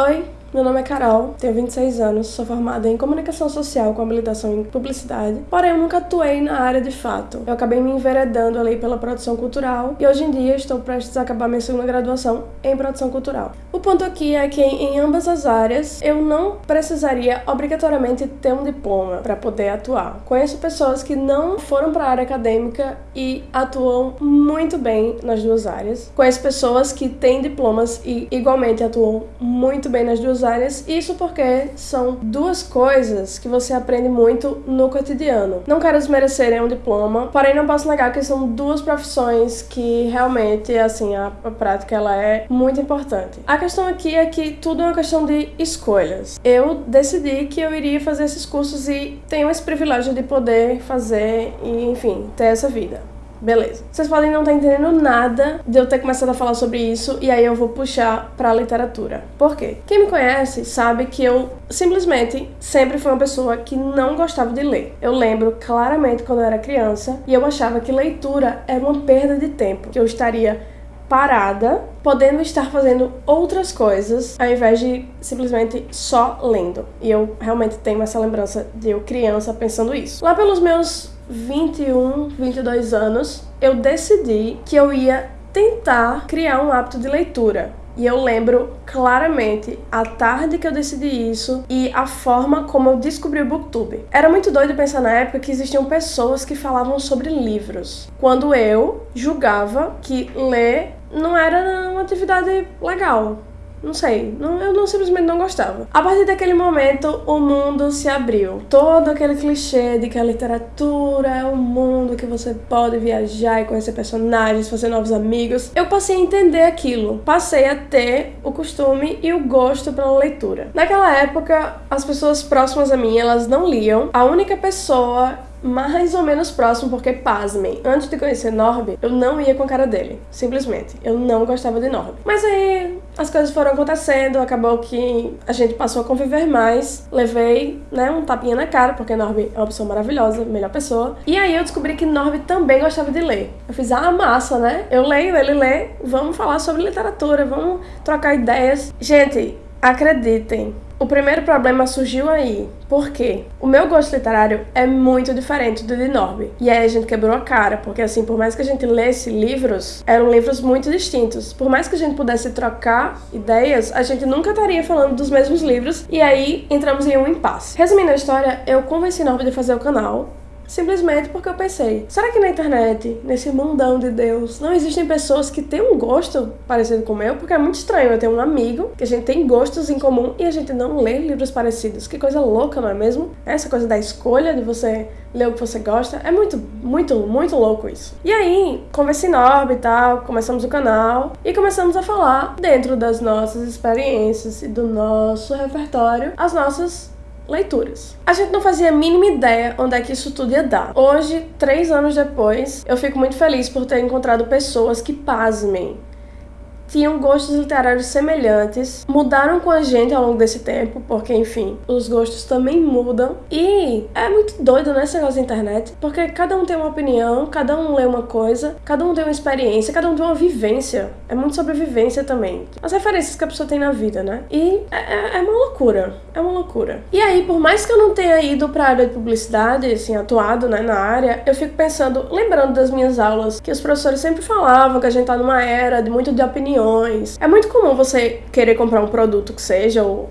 Oi, meu nome é Carol, tenho 26 anos, sou formada em comunicação social com habilitação em publicidade, porém eu nunca atuei na área de fato. Eu acabei me enveredando ali pela produção cultural e hoje em dia estou prestes a acabar minha segunda graduação em produção cultural. O ponto aqui é que em ambas as áreas eu não precisaria obrigatoriamente ter um diploma para poder atuar. Conheço pessoas que não foram para a área acadêmica e atuam muito bem nas duas áreas. Conheço pessoas que têm diplomas e igualmente atuam muito bem nas duas áreas. Isso porque são duas coisas que você aprende muito no cotidiano. Não quero desmerecer um diploma, porém não posso negar que são duas profissões que realmente, assim, a, a prática ela é muito importante. A questão aqui é que tudo é uma questão de escolhas. Eu decidi que eu iria fazer esses cursos e tenho esse privilégio de poder fazer e, enfim, ter essa vida. Beleza. Vocês podem não estar entendendo nada de eu ter começado a falar sobre isso e aí eu vou puxar pra literatura. Por quê? Quem me conhece sabe que eu simplesmente sempre fui uma pessoa que não gostava de ler. Eu lembro claramente quando eu era criança e eu achava que leitura era uma perda de tempo, que eu estaria parada, podendo estar fazendo outras coisas, ao invés de simplesmente só lendo. E eu realmente tenho essa lembrança de eu criança pensando isso. Lá pelos meus 21, 22 anos, eu decidi que eu ia tentar criar um hábito de leitura. E eu lembro claramente a tarde que eu decidi isso e a forma como eu descobri o Booktube. Era muito doido pensar na época que existiam pessoas que falavam sobre livros, quando eu julgava que ler não era uma atividade legal. Não sei, não, eu não, simplesmente não gostava. A partir daquele momento, o mundo se abriu. Todo aquele clichê de que a literatura é um mundo que você pode viajar e conhecer personagens, fazer novos amigos. Eu passei a entender aquilo. Passei a ter o costume e o gosto pela leitura. Naquela época, as pessoas próximas a mim, elas não liam. A única pessoa mais ou menos próximo, porque pasmem, antes de conhecer Norby, eu não ia com a cara dele, simplesmente. Eu não gostava de Norby. Mas aí as coisas foram acontecendo, acabou que a gente passou a conviver mais, levei, né, um tapinha na cara, porque Norby é uma pessoa maravilhosa, melhor pessoa. E aí eu descobri que Norby também gostava de ler. Eu fiz, ah, massa, né? Eu leio, ele lê, vamos falar sobre literatura, vamos trocar ideias. Gente, acreditem, o primeiro problema surgiu aí. Por quê? O meu gosto literário é muito diferente do de Norby. E aí a gente quebrou a cara, porque assim, por mais que a gente lesse livros, eram livros muito distintos. Por mais que a gente pudesse trocar ideias, a gente nunca estaria falando dos mesmos livros. E aí entramos em um impasse. Resumindo a história, eu convenci Norby de fazer o canal simplesmente porque eu pensei, será que na internet, nesse mundão de Deus, não existem pessoas que têm um gosto parecido com o meu? Porque é muito estranho eu ter um amigo que a gente tem gostos em comum e a gente não lê livros parecidos. Que coisa louca, não é mesmo? Essa coisa da escolha de você ler o que você gosta, é muito, muito, muito louco isso. E aí, conversei Norb e tal, começamos o canal e começamos a falar dentro das nossas experiências e do nosso repertório, as nossas leituras. A gente não fazia a mínima ideia onde é que isso tudo ia dar. Hoje, três anos depois, eu fico muito feliz por ter encontrado pessoas que, pasmem, tinham gostos literários semelhantes, mudaram com a gente ao longo desse tempo, porque, enfim, os gostos também mudam. E é muito doido, né, esse negócio da internet, porque cada um tem uma opinião, cada um lê uma coisa, cada um tem uma experiência, cada um tem uma vivência. É muito sobre vivência também. As referências que a pessoa tem na vida, né? E é, é, é uma loucura, é uma loucura. E aí, por mais que eu não tenha ido pra área de publicidade, assim, atuado, né, na área, eu fico pensando, lembrando das minhas aulas, que os professores sempre falavam que a gente tá numa era de muito de opinião opiniões. É muito comum você querer comprar um produto que seja, ou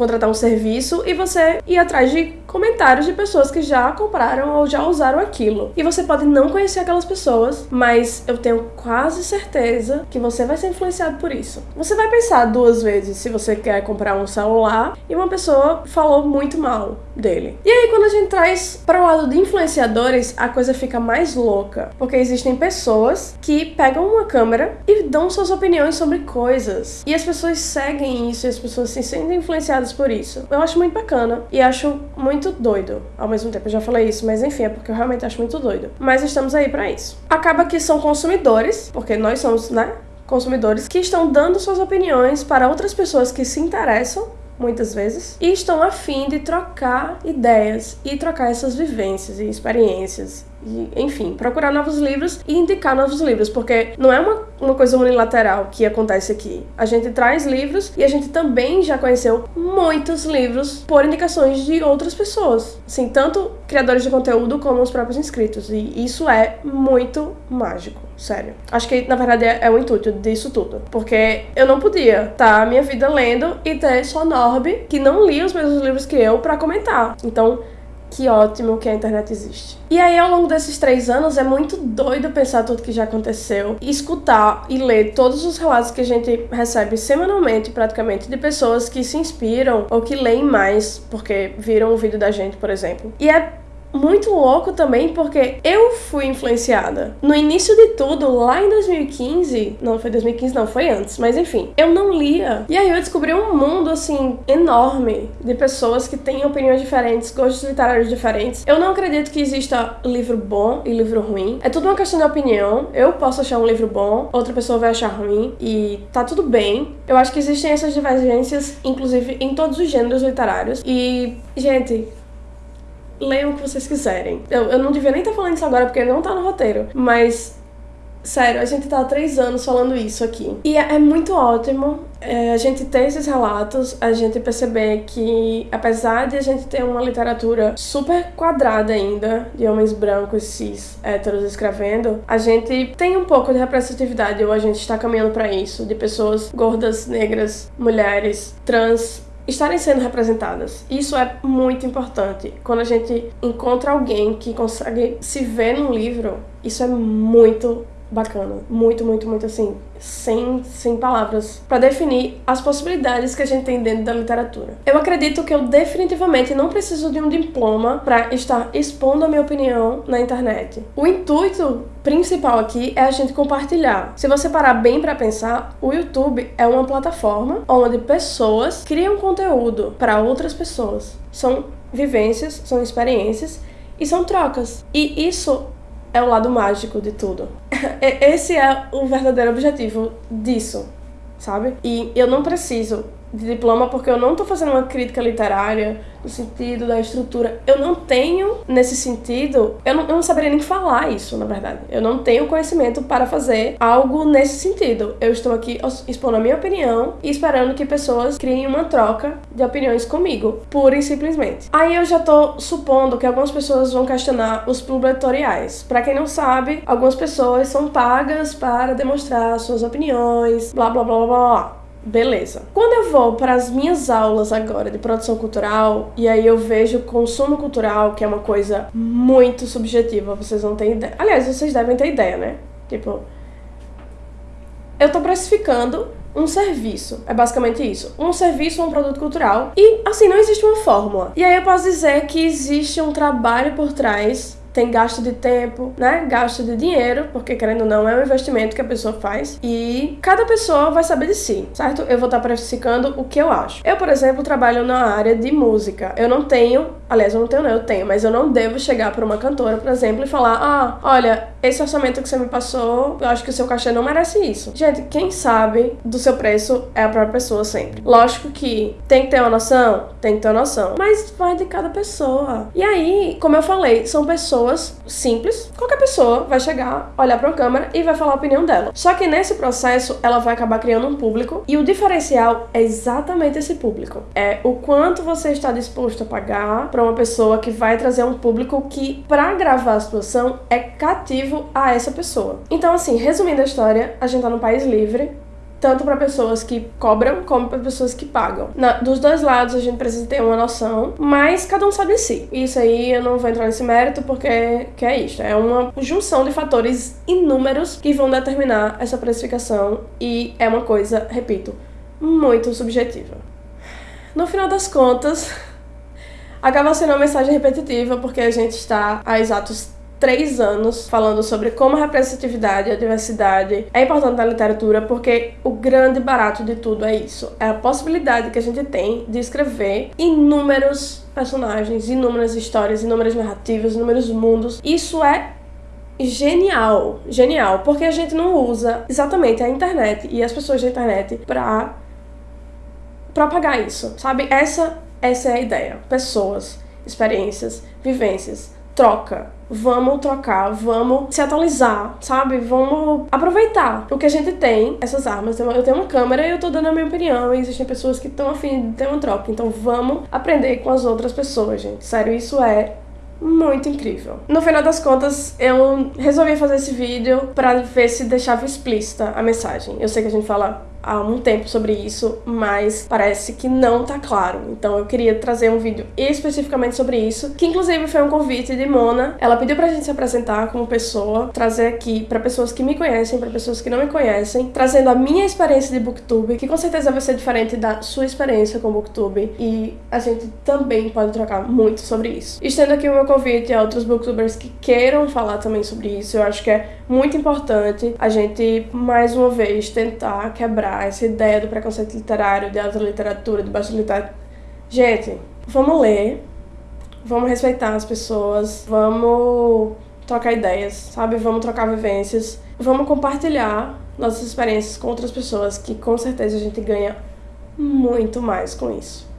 contratar um serviço, e você ir atrás de comentários de pessoas que já compraram ou já usaram aquilo. E você pode não conhecer aquelas pessoas, mas eu tenho quase certeza que você vai ser influenciado por isso. Você vai pensar duas vezes se você quer comprar um celular e uma pessoa falou muito mal dele. E aí quando a gente traz para o lado de influenciadores, a coisa fica mais louca, porque existem pessoas que pegam uma câmera e dão suas opiniões sobre coisas. E as pessoas seguem isso, e as pessoas se sentem influenciadas por isso. Eu acho muito bacana e acho muito doido ao mesmo tempo. Eu já falei isso, mas enfim, é porque eu realmente acho muito doido. Mas estamos aí para isso. Acaba que são consumidores, porque nós somos, né? Consumidores que estão dando suas opiniões para outras pessoas que se interessam muitas vezes, e estão a fim de trocar ideias e trocar essas vivências e experiências enfim, procurar novos livros e indicar novos livros, porque não é uma, uma coisa unilateral que acontece aqui. A gente traz livros e a gente também já conheceu muitos livros por indicações de outras pessoas. Assim, tanto criadores de conteúdo como os próprios inscritos. E isso é muito mágico, sério. Acho que, na verdade, é, é o intuito disso tudo. Porque eu não podia estar tá, minha vida lendo e ter só Norby, que não lia os mesmos livros que eu, para comentar. Então, que ótimo que a internet existe. E aí, ao longo desses três anos, é muito doido pensar tudo que já aconteceu, escutar e ler todos os relatos que a gente recebe semanalmente, praticamente, de pessoas que se inspiram ou que leem mais porque viram o vídeo da gente, por exemplo. E é muito louco também porque eu fui influenciada. No início de tudo, lá em 2015, não foi 2015, não, foi antes, mas enfim, eu não lia. E aí eu descobri um mundo assim enorme de pessoas que têm opiniões diferentes, gostos literários diferentes. Eu não acredito que exista livro bom e livro ruim. É tudo uma questão de opinião. Eu posso achar um livro bom, outra pessoa vai achar ruim e tá tudo bem. Eu acho que existem essas divergências, inclusive em todos os gêneros literários. E, gente, leiam o que vocês quiserem. Eu, eu não devia nem estar falando isso agora porque não tá no roteiro, mas Sério, a gente tá há três anos falando isso aqui. E é, é muito ótimo é, a gente ter esses relatos, a gente perceber que, apesar de a gente ter uma literatura super quadrada ainda, de homens brancos, cis, héteros escrevendo, a gente tem um pouco de representatividade, ou a gente está caminhando para isso, de pessoas gordas, negras, mulheres, trans, estarem sendo representadas. Isso é muito importante. Quando a gente encontra alguém que consegue se ver num livro, isso é muito bacana. Muito, muito, muito assim, sem, sem palavras, para definir as possibilidades que a gente tem dentro da literatura. Eu acredito que eu definitivamente não preciso de um diploma para estar expondo a minha opinião na internet. O intuito principal aqui é a gente compartilhar. Se você parar bem para pensar, o YouTube é uma plataforma onde pessoas criam conteúdo para outras pessoas. São vivências, são experiências e são trocas. E isso é o lado mágico de tudo. Esse é o verdadeiro objetivo disso, sabe? E eu não preciso de diploma porque eu não estou fazendo uma crítica literária no sentido da estrutura. Eu não tenho, nesse sentido, eu não, eu não saberia nem falar isso, na verdade. Eu não tenho conhecimento para fazer algo nesse sentido. Eu estou aqui expondo a minha opinião e esperando que pessoas criem uma troca de opiniões comigo, pura e simplesmente. Aí eu já estou supondo que algumas pessoas vão questionar os publicatoriais. Para quem não sabe, algumas pessoas são pagas para demonstrar suas opiniões, blá blá blá blá blá. Beleza. Quando eu vou para as minhas aulas agora de produção cultural e aí eu vejo consumo cultural, que é uma coisa muito subjetiva, vocês não têm ideia. Aliás, vocês devem ter ideia, né? Tipo, eu tô precificando um serviço. É basicamente isso. Um serviço ou um produto cultural. E assim, não existe uma fórmula. E aí eu posso dizer que existe um trabalho por trás tem gasto de tempo, né? Gasto de dinheiro, porque querendo ou não, é um investimento que a pessoa faz. E cada pessoa vai saber de si, certo? Eu vou estar precificando o que eu acho. Eu, por exemplo, trabalho na área de música. Eu não tenho, aliás, eu não tenho, não, eu tenho, mas eu não devo chegar para uma cantora, por exemplo, e falar: ah, olha, esse orçamento que você me passou, eu acho que o seu cachê não merece isso. Gente, quem sabe do seu preço é a própria pessoa sempre. Lógico que tem que ter uma noção, tem que ter uma noção, mas vai de cada pessoa. E aí, como eu falei, são pessoas simples, qualquer pessoa vai chegar, olhar para uma câmera e vai falar a opinião dela. Só que nesse processo, ela vai acabar criando um público e o diferencial é exatamente esse público. É o quanto você está disposto a pagar para uma pessoa que vai trazer um público que, para gravar a situação, é cativo a essa pessoa. Então, assim, resumindo a história, a gente tá num país livre, tanto para pessoas que cobram como para pessoas que pagam. Na, dos dois lados a gente precisa ter uma noção, mas cada um sabe de si. Isso aí eu não vou entrar nesse mérito porque que é isso, é uma junção de fatores inúmeros que vão determinar essa precificação e é uma coisa, repito, muito subjetiva. No final das contas, acaba sendo uma mensagem repetitiva porque a gente está a exatos três anos falando sobre como a representatividade e a diversidade é importante na literatura, porque o grande barato de tudo é isso. É a possibilidade que a gente tem de escrever inúmeros personagens, inúmeras histórias, inúmeras narrativas, inúmeros mundos. Isso é genial, genial, porque a gente não usa exatamente a internet e as pessoas da internet para propagar isso, sabe? Essa essa é a ideia. Pessoas, experiências, vivências, troca. Vamos trocar, vamos se atualizar, sabe? Vamos aproveitar o que a gente tem, essas armas. Eu tenho uma câmera e eu tô dando a minha opinião. E existem pessoas que estão afim de ter uma troca. Então vamos aprender com as outras pessoas, gente. Sério, isso é muito incrível. No final das contas, eu resolvi fazer esse vídeo para ver se deixava explícita a mensagem. Eu sei que a gente fala há um tempo sobre isso, mas parece que não tá claro. Então eu queria trazer um vídeo especificamente sobre isso, que inclusive foi um convite de Mona. Ela pediu pra gente se apresentar como pessoa, trazer aqui para pessoas que me conhecem, para pessoas que não me conhecem, trazendo a minha experiência de booktube, que com certeza vai ser diferente da sua experiência com booktube, e a gente também pode trocar muito sobre isso. Estendo aqui o meu convite a outros booktubers que queiram falar também sobre isso, eu acho que é muito importante a gente mais uma vez tentar quebrar essa ideia do preconceito literário, de alta literatura, de baixa literatura. Gente, vamos ler, vamos respeitar as pessoas, vamos trocar ideias, sabe? Vamos trocar vivências, vamos compartilhar nossas experiências com outras pessoas, que com certeza a gente ganha muito mais com isso.